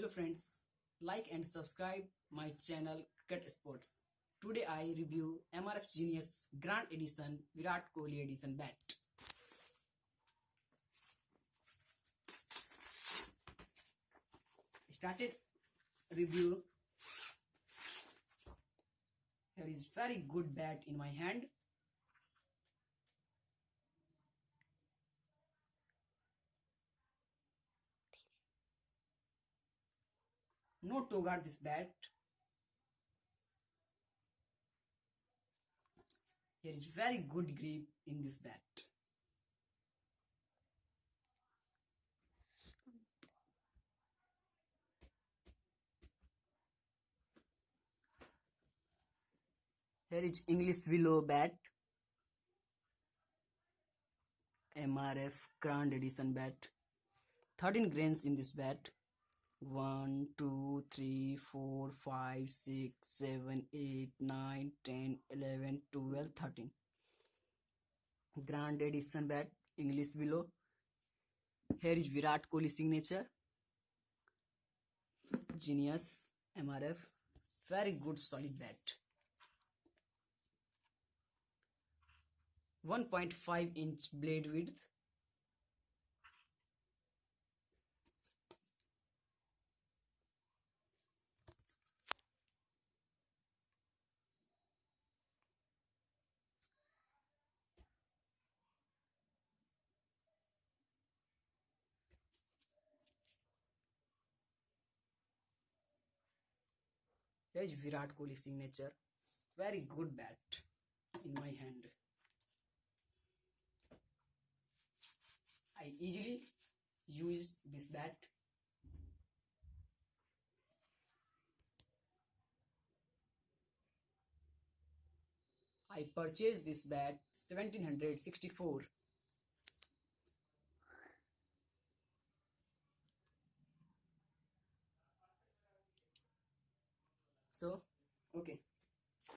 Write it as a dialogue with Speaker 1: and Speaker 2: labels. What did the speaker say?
Speaker 1: Hello friends, like and subscribe my channel Cricket Sports. Today I review MRF Genius Grand Edition Virat Kohli Edition bat. Started review. Here is very good bat in my hand. No to guard this bat. Here is very good grip in this bat. Here is English Willow bat. MRF Grand Edition bat. 13 grains in this bat. 1, 2, 3, 4, 5, 6, 7, 8, 9, 10, 11, 12, 13. Grand Edition bat. English Willow. Here is Virat Kohli signature. Genius MRF. Very good solid bat. 1.5 inch blade width Here is Virat Kohli signature. Very good bat in my hand. I easily use this bat. I purchased this bat 1764. So, okay.